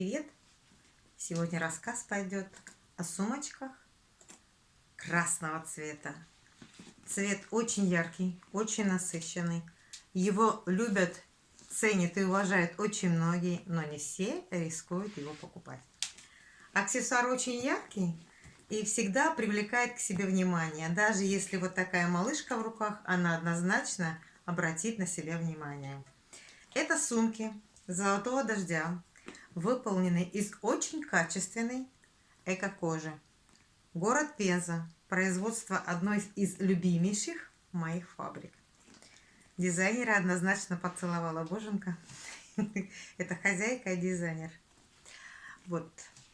Привет! Сегодня рассказ пойдет о сумочках красного цвета. Цвет очень яркий, очень насыщенный. Его любят, ценят и уважают очень многие, но не все рискуют его покупать. Аксессуар очень яркий и всегда привлекает к себе внимание. Даже если вот такая малышка в руках, она однозначно обратит на себя внимание. Это сумки золотого дождя выполнены из очень качественной эко-кожи. Город Пенза. Производство одной из любимейших моих фабрик. Дизайнера однозначно поцеловала боженька. Это хозяйка и дизайнер. Вот,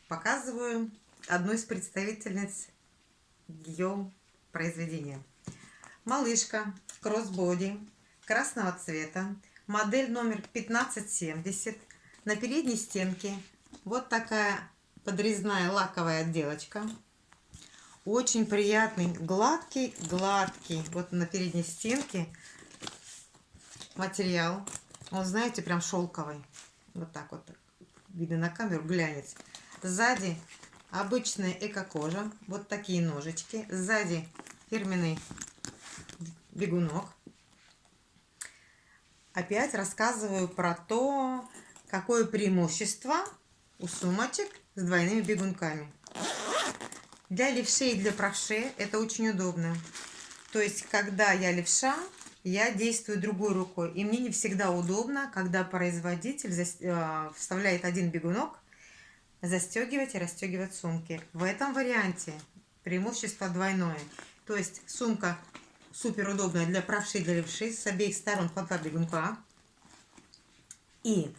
показываю одну из представительниц ее произведения. Малышка, кроссбоди, красного цвета, модель номер 1570 на передней стенке вот такая подрезная лаковая отделочка. Очень приятный, гладкий, гладкий. Вот на передней стенке материал. Он, знаете, прям шелковый. Вот так вот. Видно на камеру, глянец. Сзади обычная эко-кожа. Вот такие ножички. Сзади фирменный бегунок. Опять рассказываю про то, Какое преимущество у сумочек с двойными бегунками? Для левшей и для правшей это очень удобно. То есть, когда я левша, я действую другой рукой. И мне не всегда удобно, когда производитель э, вставляет один бегунок, застегивать и расстегивать сумки. В этом варианте преимущество двойное. То есть сумка супер удобная для правшей и для левшей. С обеих сторон по два бегунка. И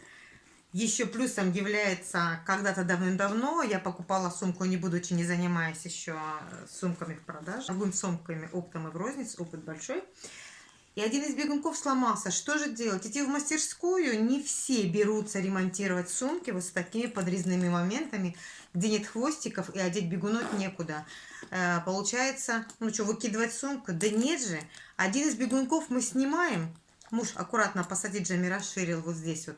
еще плюсом является, когда-то давным-давно я покупала сумку, не будучи не занимаясь еще сумками в продаже, торгуем сумками оптом и в рознице, опыт большой. И один из бегунков сломался. Что же делать? Идти в мастерскую. Не все берутся ремонтировать сумки вот с такими подрезными моментами, где нет хвостиков и одеть бегунок некуда. Э, получается, ну что, выкидывать сумку? Да нет же. Один из бегунков мы снимаем. Муж аккуратно посадить джами расширил вот здесь вот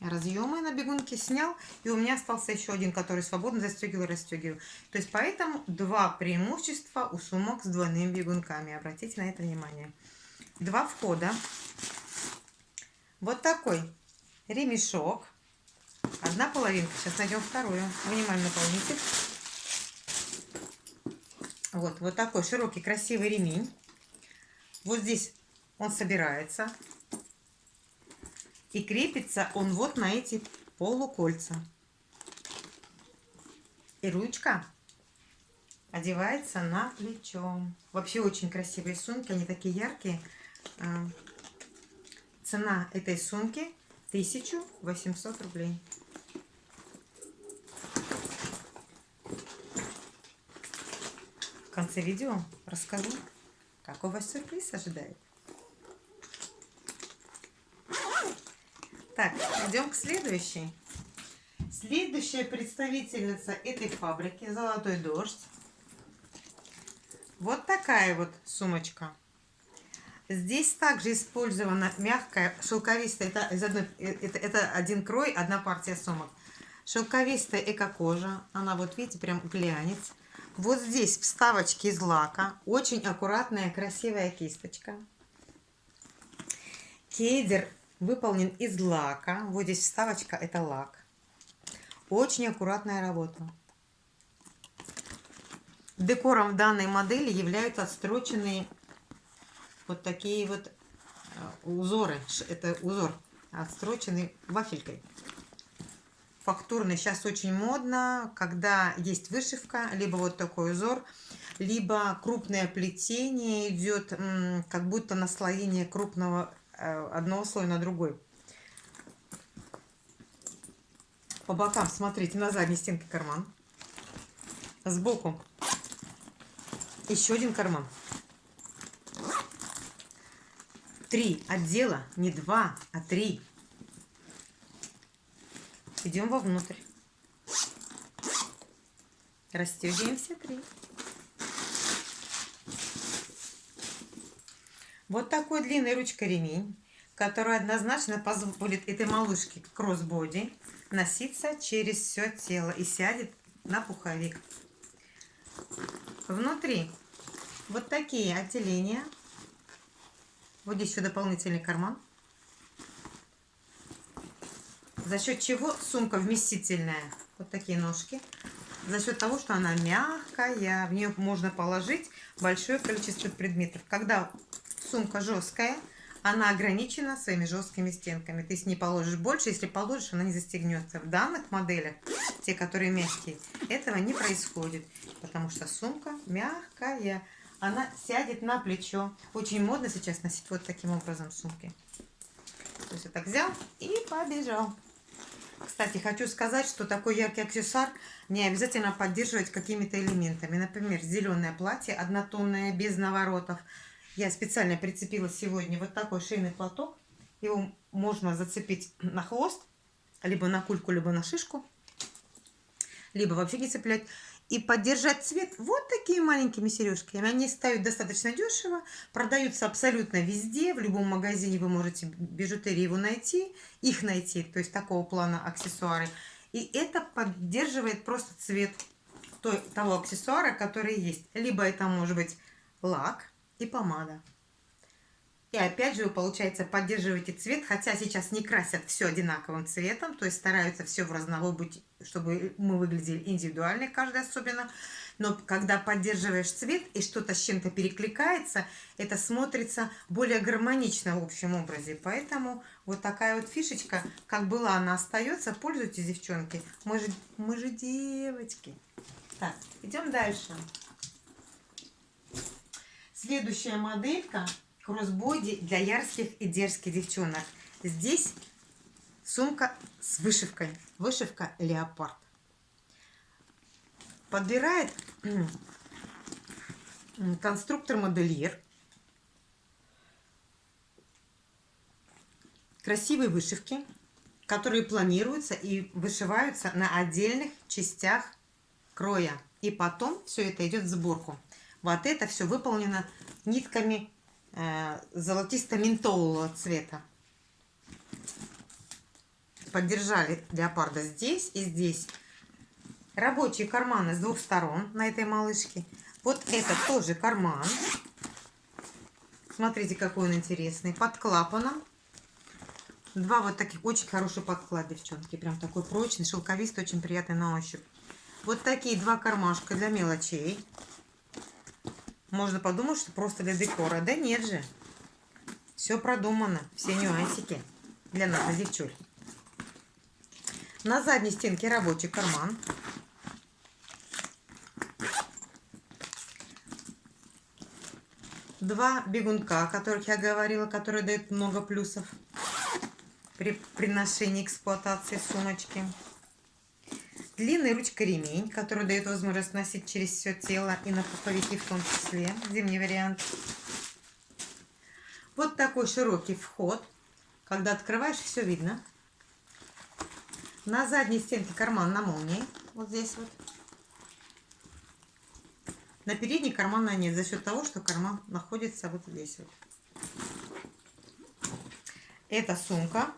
разъемы на бегунке снял, и у меня остался еще один, который свободно застегиваю расстегиваю. То есть поэтому два преимущества у сумок с двойными бегунками. Обратите на это внимание. Два входа. Вот такой ремешок. Одна половинка. Сейчас найдем вторую. Минимальный наполнитель. Вот, вот такой широкий красивый ремень. Вот здесь он собирается. И крепится он вот на эти полукольца. И ручка одевается на плечо. Вообще очень красивые сумки, они такие яркие. А, цена этой сумки 1800 рублей. В конце видео расскажу, какой вас сюрприз ожидает. Так, идем к следующей. Следующая представительница этой фабрики «Золотой дождь». Вот такая вот сумочка. Здесь также использована мягкая, шелковистая, это, из одной, это, это один крой, одна партия сумок. Шелковистая эко-кожа, она вот видите, прям глянец. Вот здесь вставочки из лака, очень аккуратная, красивая кисточка. Кейдер выполнен из лака. Вот здесь вставочка, это лак. Очень аккуратная работа. Декором данной модели являются отстроченные вот такие вот э, узоры. Это узор отстроченный вафелькой. Фактурный сейчас очень модно, когда есть вышивка, либо вот такой узор, либо крупное плетение идет, как будто наслоение крупного одного слоя на другой. По бокам, смотрите, на задней стенке карман. Сбоку еще один карман. Три отдела, не два, а три. Идем вовнутрь. Растягиваем все три. Вот такой длинный ручка ремень, которая однозначно позволит этой малышке кроссбоди носиться через все тело и сядет на пуховик. Внутри вот такие отделения. Вот еще дополнительный карман. За счет чего сумка вместительная. Вот такие ножки. За счет того, что она мягкая, в нее можно положить большое количество предметов. Когда сумка жесткая, она ограничена своими жесткими стенками. Ты с ней положишь больше, если положишь, она не застегнется. В данных моделях, те, которые мягкие, этого не происходит, потому что сумка мягкая. Она сядет на плечо. Очень модно сейчас носить вот таким образом сумки. То есть вот так взял и побежал. Кстати, хочу сказать, что такой яркий аксессуар не обязательно поддерживать какими-то элементами. Например, зеленое платье однотонное, без наворотов. Я специально прицепила сегодня вот такой шейный платок. Его можно зацепить на хвост, либо на кульку, либо на шишку. Либо вообще не цеплять и поддержать цвет вот такими маленькими сережками. Они стоят достаточно дешево, продаются абсолютно везде, в любом магазине вы можете бижутерии его найти, их найти, то есть такого плана аксессуары. И это поддерживает просто цвет той, того аксессуара, который есть. Либо это может быть лак и помада. И опять же, вы, получается, поддерживаете цвет, хотя сейчас не красят все одинаковым цветом, то есть стараются все в разновой быть, чтобы мы выглядели индивидуально, каждый особенно. Но когда поддерживаешь цвет и что-то с чем-то перекликается, это смотрится более гармонично в общем образе. Поэтому вот такая вот фишечка, как была, она остается. Пользуйтесь, девчонки. Мы же, мы же девочки. Так, идем дальше. Следующая моделька кроссбоди для ярких и дерзких девчонок. Здесь сумка с вышивкой. Вышивка леопард. Подбирает конструктор-модельер. Красивые вышивки, которые планируются и вышиваются на отдельных частях кроя. И потом все это идет в сборку. Вот это все выполнено нитками Э, золотисто-ментолового цвета. Поддержали леопарда здесь и здесь. Рабочие карманы с двух сторон на этой малышке. Вот это тоже карман. Смотрите, какой он интересный. Под клапаном. Два вот таких, очень хороший подклад, девчонки. Прям такой прочный, шелковистый, очень приятный на ощупь. Вот такие два кармашка для мелочей. Можно подумать, что просто для декора. Да нет же. Все продумано. Все нюансики для нас, девчуль. На задней стенке рабочий карман. Два бегунка, о которых я говорила, которые дают много плюсов при, при ношении эксплуатации сумочки. Длинный ручка-ремень, который дает возможность носить через все тело и на пуховики в том числе. Зимний вариант. Вот такой широкий вход. Когда открываешь, все видно. На задней стенке карман на молнии. Вот здесь вот. На передней кармана нет, за счет того, что карман находится вот здесь вот. Это сумка.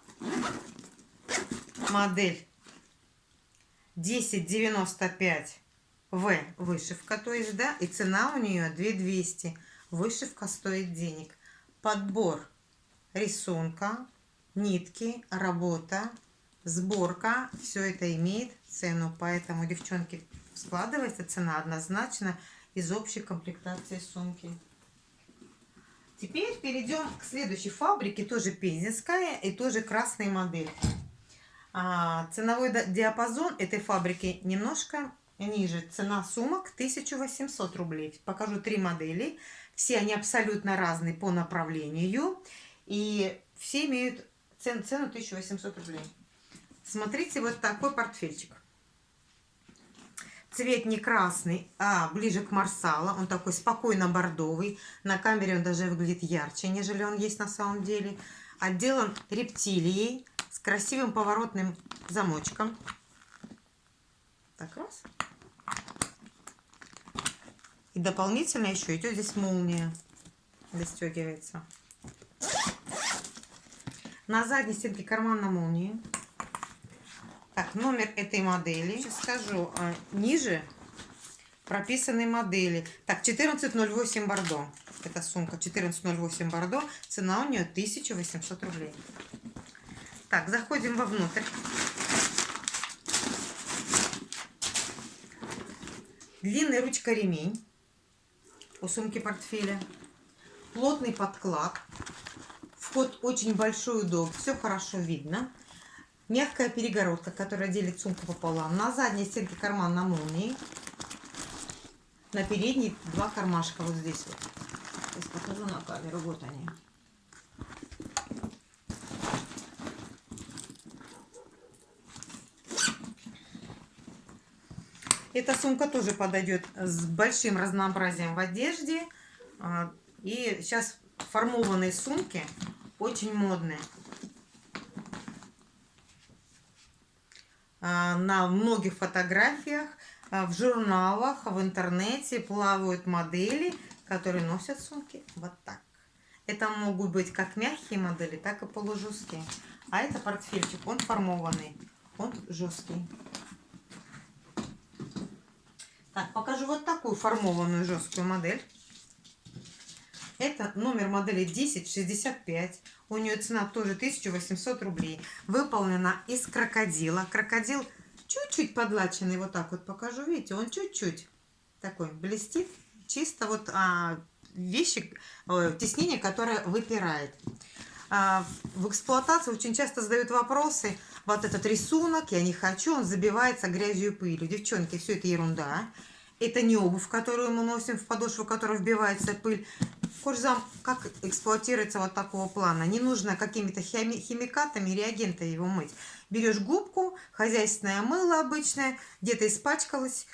Модель 1095 В вышивка, то есть, да, и цена у нее 2200. Вышивка стоит денег. Подбор рисунка, нитки, работа, сборка, все это имеет цену. Поэтому, девчонки, складывается цена однозначно из общей комплектации сумки. Теперь перейдем к следующей фабрике, тоже пензенская и тоже красные модельки. А, ценовой диапазон этой фабрики немножко ниже. Цена сумок 1800 рублей. Покажу три модели. Все они абсолютно разные по направлению. И все имеют цен, цену 1800 рублей. Смотрите, вот такой портфельчик. Цвет не красный, а ближе к марсала. Он такой спокойно бордовый. На камере он даже выглядит ярче, нежели он есть на самом деле. Отделан рептилией красивым поворотным замочком. Так, раз. И дополнительно еще идет здесь молния. Достегивается. На задней стенке карман на молнии. Так, номер этой модели. Сейчас скажу. А, ниже прописаны модели. Так, 1408 Бордо. Это сумка 1408 Бордо. Цена у нее 1800 рублей. Так, заходим вовнутрь. Длинный ручка-ремень у сумки-портфеля. Плотный подклад. Вход очень большой, удобный. Все хорошо видно. Мягкая перегородка, которая делит сумку пополам. На задней стенке карман на молнии. На передней два кармашка вот здесь вот. Сейчас покажу на камеру. Вот они. Эта сумка тоже подойдет с большим разнообразием в одежде. А, и сейчас формованные сумки очень модные. А, на многих фотографиях, а, в журналах, в интернете плавают модели, которые носят сумки вот так. Это могут быть как мягкие модели, так и полужесткие. А это портфельчик, он формованный, он жесткий. Так, покажу вот такую формованную жесткую модель. Это номер модели 1065. У нее цена тоже 1800 рублей. Выполнена из крокодила. Крокодил чуть-чуть подлаченный. Вот так вот покажу. Видите, он чуть-чуть такой блестит. Чисто вот а, вещи, э, теснение, которое выпирает. А, в эксплуатации очень часто задают вопросы. Вот этот рисунок, я не хочу, он забивается грязью и пылью. Девчонки, все это ерунда. Это не обувь, которую мы носим, в подошву, в которую вбивается пыль. Кожзам, как эксплуатируется вот такого плана? Не нужно какими-то хими химикатами, реагентами его мыть. Берешь губку, хозяйственное мыло обычное, где-то испачкалось,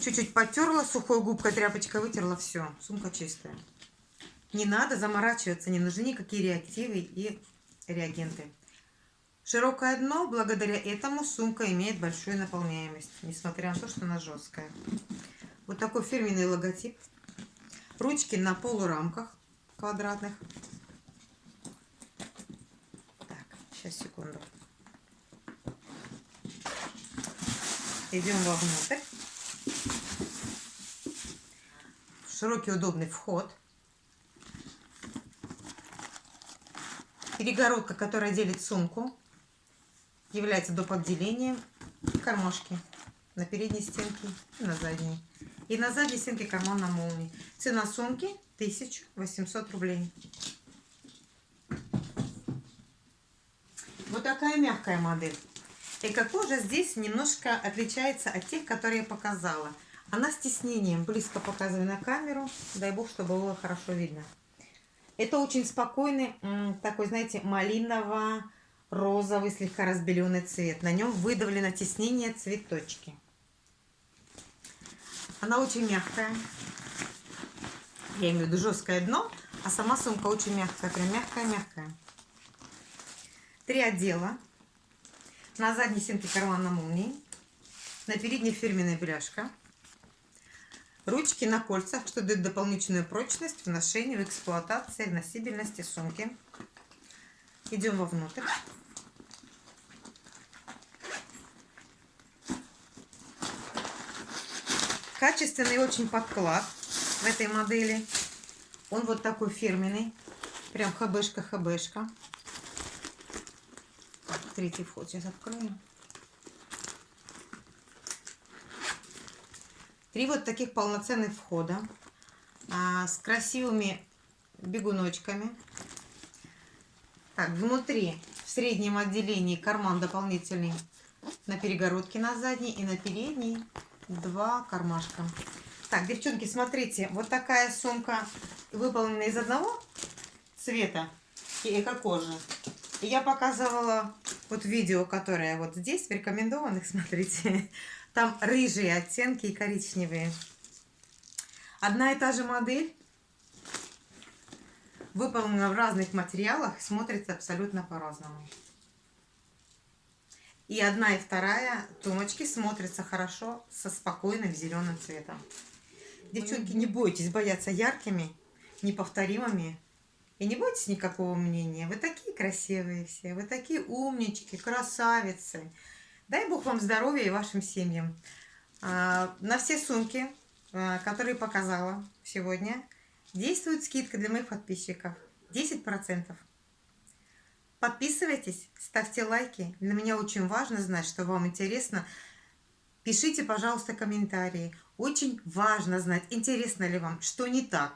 чуть-чуть потерла, сухой губкой, тряпочкой вытерла, все, сумка чистая. Не надо заморачиваться, не нужны никакие реактивы и реагенты. Широкое дно, благодаря этому сумка имеет большую наполняемость, несмотря на то, что она жесткая. Вот такой фирменный логотип. Ручки на полурамках квадратных. Так, сейчас, секунду. Идем вовнутрь. Широкий удобный вход. Перегородка, которая делит сумку, является доп. отделением кармашки на передней стенке и на задней. И на задней стенке карман на молнии. Цена сумки 1800 рублей. Вот такая мягкая модель. Эко-кожа здесь немножко отличается от тех, которые я показала. Она с тиснением. Близко показываю на камеру. Дай бог, чтобы было хорошо видно. Это очень спокойный, такой, знаете, малиново-розовый, слегка разбеленный цвет. На нем выдавлено тиснение цветочки. Она очень мягкая. Я имею в виду жесткое дно, а сама сумка очень мягкая, прям мягкая-мягкая. Три отдела. На задней стенке карман на молнии. На передней фирменная бляшка. Ручки на кольцах, что дает дополнительную прочность в ношении, в эксплуатации, в носибельности сумки. Идем вовнутрь. Качественный очень подклад в этой модели. Он вот такой фирменный. Прям хбшка-хбшка. Третий вход сейчас откроем. Три вот таких полноценных входа а, с красивыми бегуночками. Так, внутри, в среднем отделении карман дополнительный на перегородке на задней и на передней два кармашка. Так, девчонки, смотрите, вот такая сумка выполнена из одного цвета и эко-кожи. Я показывала вот видео, которое вот здесь, в рекомендованных, смотрите. Там рыжие оттенки и коричневые. Одна и та же модель выполнена в разных материалах, смотрится абсолютно по-разному. И одна и вторая тумочки смотрятся хорошо со спокойным зеленым цветом. Девчонки, не бойтесь бояться яркими, неповторимыми И не бойтесь никакого мнения. Вы такие красивые все, вы такие умнички, красавицы. Дай Бог вам здоровья и вашим семьям. А, на все сумки, а, которые показала сегодня, действует скидка для моих подписчиков. 10%. Подписывайтесь, ставьте лайки. Для меня очень важно знать, что вам интересно. Пишите, пожалуйста, комментарии. Очень важно знать, интересно ли вам, что не так.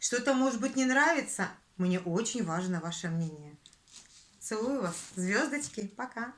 Что-то, может быть, не нравится. Мне очень важно ваше мнение. Целую вас. Звездочки. Пока.